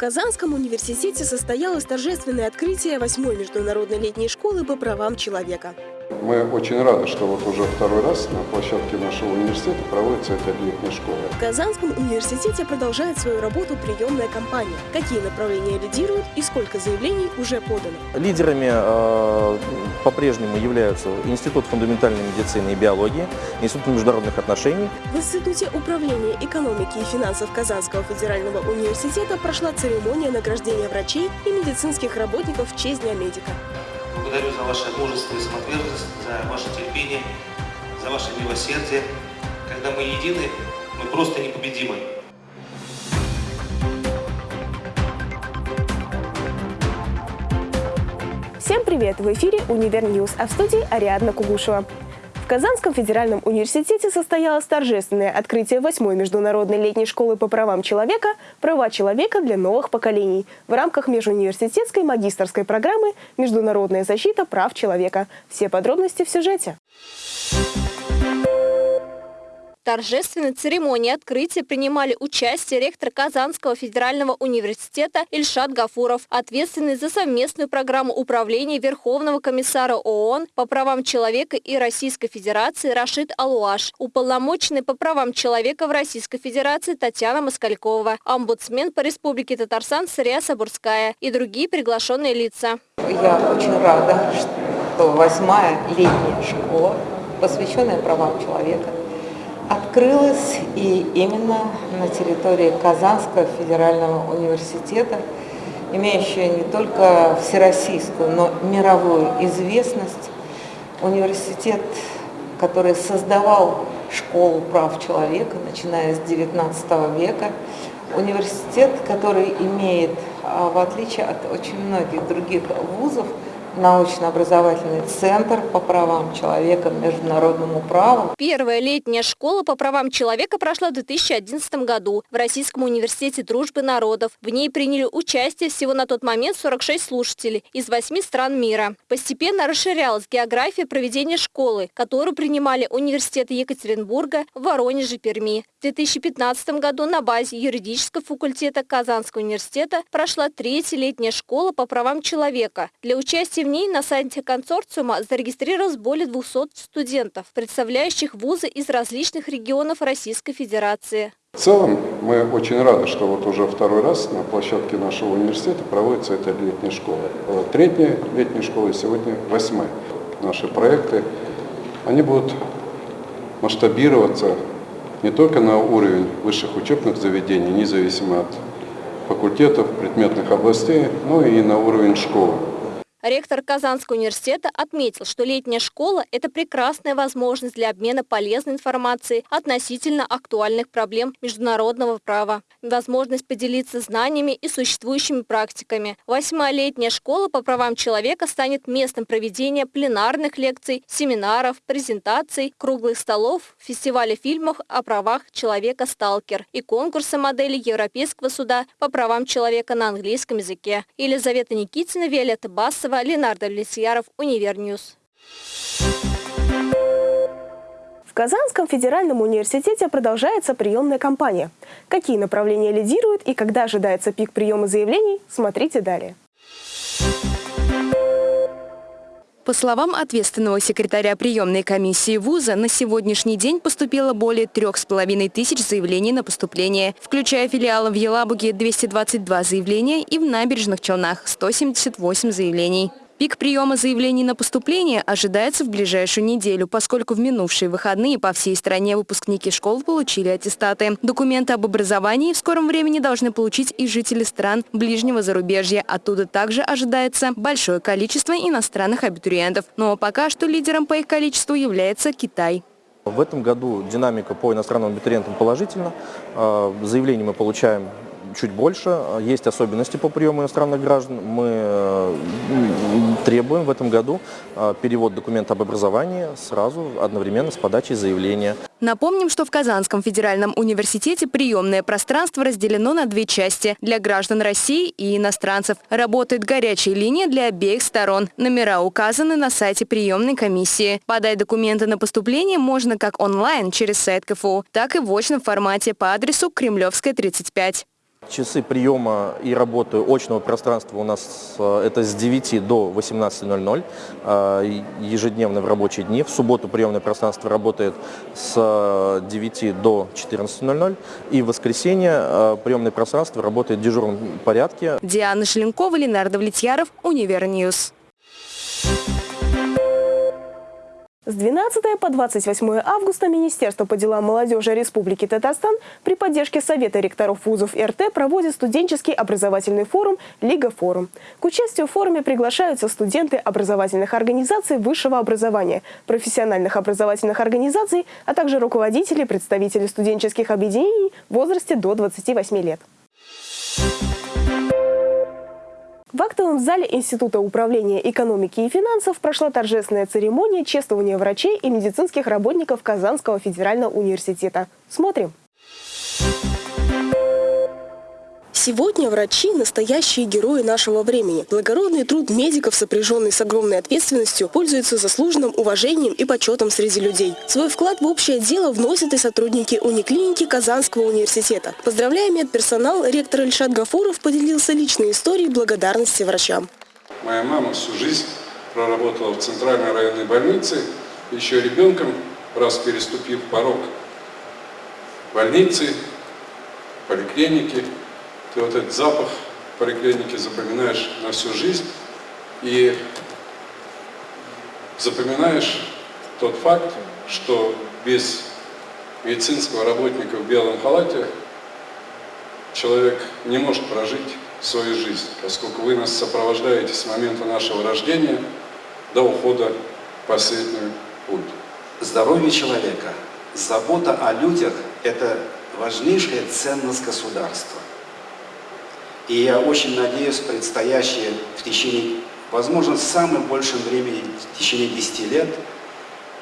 Казанском университете состоялось торжественное открытие 8-й международной летней школы по правам человека. Мы очень рады, что вот уже второй раз на площадке нашего университета проводится эта летняя школа. В Казанском университете продолжает свою работу приемная кампания. Какие направления лидируют и сколько заявлений уже подано? Лидерами э, по-прежнему являются Институт фундаментальной медицины и биологии, Институт международных отношений. В Институте управления экономики и финансов Казанского федерального университета прошла церемония награждения врачей и медицинских работников в честь Дня медика. Благодарю за ваше мужество и самоотверженность, за ваше терпение, за ваше милосердие. Когда мы едины, мы просто непобедимы. Всем привет! В эфире «Универ News», а в студии Ариадна Кугушева. Казанском федеральном университете состоялось торжественное открытие 8-й международной летней школы по правам человека «Права человека для новых поколений» в рамках межуниверситетской магистрской программы «Международная защита прав человека». Все подробности в сюжете торжественной церемонии открытия принимали участие ректор Казанского федерального университета Ильшат Гафуров, ответственный за совместную программу управления Верховного комиссара ООН по правам человека и Российской Федерации Рашид Алуаш, уполномоченный по правам человека в Российской Федерации Татьяна Москалькова, омбудсмен по Республике Татарстан Сырия Сабурская и другие приглашенные лица. Я очень рада, что восьмая летняя школа, посвященная правам человека, открылась и именно на территории Казанского федерального университета, имеющая не только всероссийскую, но мировую известность. Университет, который создавал школу прав человека, начиная с XIX века. Университет, который имеет, а, в отличие от очень многих других вузов, научно-образовательный центр по правам человека, международному праву. Первая летняя школа по правам человека прошла в 2011 году в Российском университете дружбы народов. В ней приняли участие всего на тот момент 46 слушателей из 8 стран мира. Постепенно расширялась география проведения школы, которую принимали университеты Екатеринбурга, Воронежа, Перми. В 2015 году на базе юридического факультета Казанского университета прошла третья летняя школа по правам человека. Для участия в ней на сайте консорциума зарегистрировалось более 200 студентов, представляющих вузы из различных регионов Российской Федерации. В целом мы очень рады, что вот уже второй раз на площадке нашего университета проводится эта летняя школа. Третья летняя школа и сегодня восьмая. Наши проекты, они будут масштабироваться не только на уровень высших учебных заведений, независимо от факультетов, предметных областей, но и на уровень школы. Ректор Казанского университета отметил, что летняя школа – это прекрасная возможность для обмена полезной информацией относительно актуальных проблем международного права, возможность поделиться знаниями и существующими практиками. Восьмая летняя школа по правам человека станет местом проведения пленарных лекций, семинаров, презентаций, круглых столов, фестиваля фильмов о правах человека «Сталкер» и конкурса моделей Европейского суда по правам человека на английском языке. Елизавета Никитина, Виолетта Басова, Морозова, Ленар Давлетьяров, Универ News. В Казанском федеральном университете продолжается приемная кампания. Какие направления лидируют и когда ожидается пик приема заявлений, смотрите далее. По словам ответственного секретаря приемной комиссии вуза, на сегодняшний день поступило более трех с половиной тысяч заявлений на поступление, включая филиалы в Елабуге 222 заявления и в Набережных Челнах 178 заявлений. Пик приема заявлений на поступление ожидается в ближайшую неделю, поскольку в минувшие выходные по всей стране выпускники школ получили аттестаты. Документы об образовании в скором времени должны получить и жители стран ближнего зарубежья. Оттуда также ожидается большое количество иностранных абитуриентов. Но пока что лидером по их количеству является Китай. В этом году динамика по иностранным абитуриентам положительна. А, заявлений мы получаем чуть больше. Есть особенности по приему иностранных граждан. Мы э, требуем в этом году э, перевод документа об образовании сразу одновременно с подачей заявления. Напомним, что в Казанском федеральном университете приемное пространство разделено на две части – для граждан России и иностранцев. Работает горячая линия для обеих сторон. Номера указаны на сайте приемной комиссии. Подать документы на поступление можно как онлайн через сайт КФУ, так и в очном формате по адресу Кремлевская, 35. Часы приема и работы очного пространства у нас э, это с 9 до 18.00, э, ежедневно в рабочие дни. В субботу приемное пространство работает с 9 до 14.00 и в воскресенье э, приемное пространство работает в дежурном порядке. Диана Шеленкова, Ленар Давлетьяров, Универ News. С 12 по 28 августа Министерство по делам молодежи Республики Татарстан при поддержке Совета ректоров вузов РТ проводит студенческий образовательный форум «Лига форум». К участию в форуме приглашаются студенты образовательных организаций высшего образования, профессиональных образовательных организаций, а также руководители, представители студенческих объединений в возрасте до 28 лет. В актовом зале Института управления экономики и финансов прошла торжественная церемония чествования врачей и медицинских работников Казанского федерального университета. Смотрим. Сегодня врачи – настоящие герои нашего времени. Благородный труд медиков, сопряженный с огромной ответственностью, пользуется заслуженным уважением и почетом среди людей. Свой вклад в общее дело вносят и сотрудники униклиники Казанского университета. Поздравляя медперсонал, ректор Ильшат Гафуров поделился личной историей благодарности врачам. Моя мама всю жизнь проработала в Центральной районной больнице, еще ребенком, раз переступив порог больницы, поликлиники, ты вот этот запах поликлиники запоминаешь на всю жизнь и запоминаешь тот факт, что без медицинского работника в белом халате человек не может прожить свою жизнь, поскольку вы нас сопровождаете с момента нашего рождения до ухода в последний путь. Здоровье человека, забота о людях – это важнейшая ценность государства. И я очень надеюсь, предстоящее в течение, возможно, в самом большем времени, в течение 10 лет,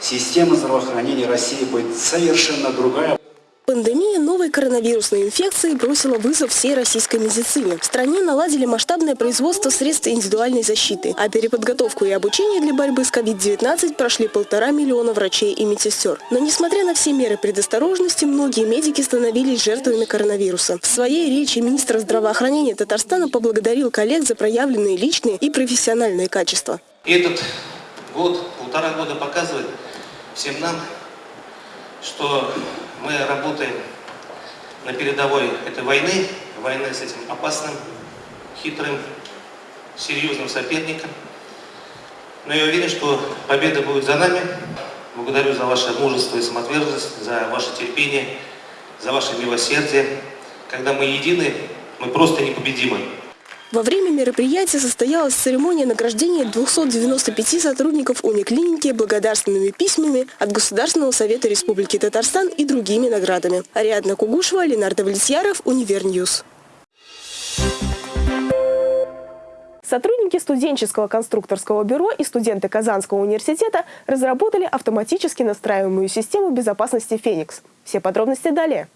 система здравоохранения России будет совершенно другая. Пандемия новой коронавирусной инфекции бросила вызов всей российской медицине. В стране наладили масштабное производство средств индивидуальной защиты, а переподготовку и обучение для борьбы с COVID-19 прошли полтора миллиона врачей и медсестер. Но несмотря на все меры предосторожности, многие медики становились жертвами коронавируса. В своей речи министр здравоохранения Татарстана поблагодарил коллег за проявленные личные и профессиональные качества. Этот год, полтора года показывает всем нам, что мы работаем на передовой этой войны, войны с этим опасным, хитрым, серьезным соперником. Но я уверен, что победа будет за нами. Благодарю за ваше мужество и самоотверженность, за ваше терпение, за ваше милосердие. Когда мы едины, мы просто непобедимы. Во время мероприятия состоялась церемония награждения 295 сотрудников униклиники благодарственными письмами от Государственного совета Республики Татарстан и другими наградами. Ариадна Кугушева, Ленар Давлетьяров, Универ News. Сотрудники студенческого конструкторского бюро и студенты Казанского университета разработали автоматически настраиваемую систему безопасности «Феникс». Все подробности далее.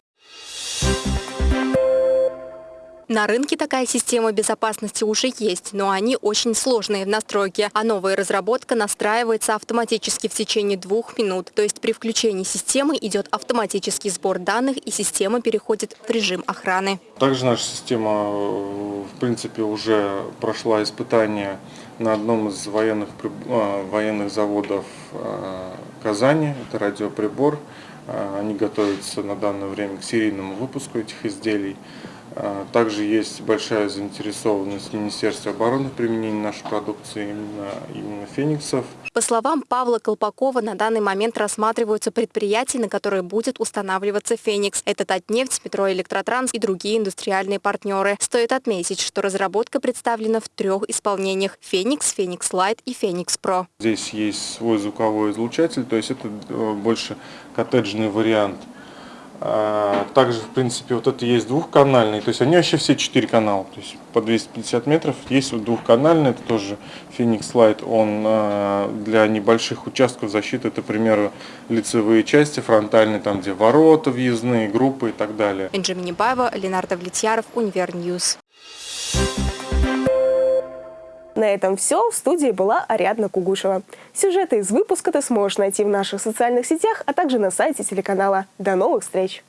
На рынке такая система безопасности уже есть, но они очень сложные в настройке, а новая разработка настраивается автоматически в течение двух минут. То есть при включении системы идет автоматический сбор данных и система переходит в режим охраны. Также наша система, в принципе, уже прошла испытание на одном из военных, а, военных заводов а, Казани. Это радиоприбор. Они готовятся на данное время к серийному выпуску этих изделий. А, также есть большая заинтересованность Министерства обороны в применении нашей продукции именно, именно фениксов. По словам Павла Колпакова, на данный момент рассматриваются предприятия, на которые будет устанавливаться «Феникс». Это Татнефть, Метроэлектротранс и другие индустриальные партнеры. Стоит отметить, что разработка представлена в трех исполнениях – «Феникс», «Феникс Lite» и «Феникс Pro». Здесь есть свой звуковой излучатель, то есть это э, больше коттеджный вариант – также, в принципе, вот это есть двухканальный, то есть они вообще все четыре канала, то есть по 250 метров. Есть вот двухканальный, это тоже Phoenix Light, он а, для небольших участков защиты, это, к примеру, лицевые части, фронтальные, там где ворота въездные, группы и так далее. Энже Минибаева, Ленар Давлетьяров, Univer News. На этом все. В студии была Ариадна Кугушева. Сюжеты из выпуска ты сможешь найти в наших социальных сетях, а также на сайте телеканала. До новых встреч!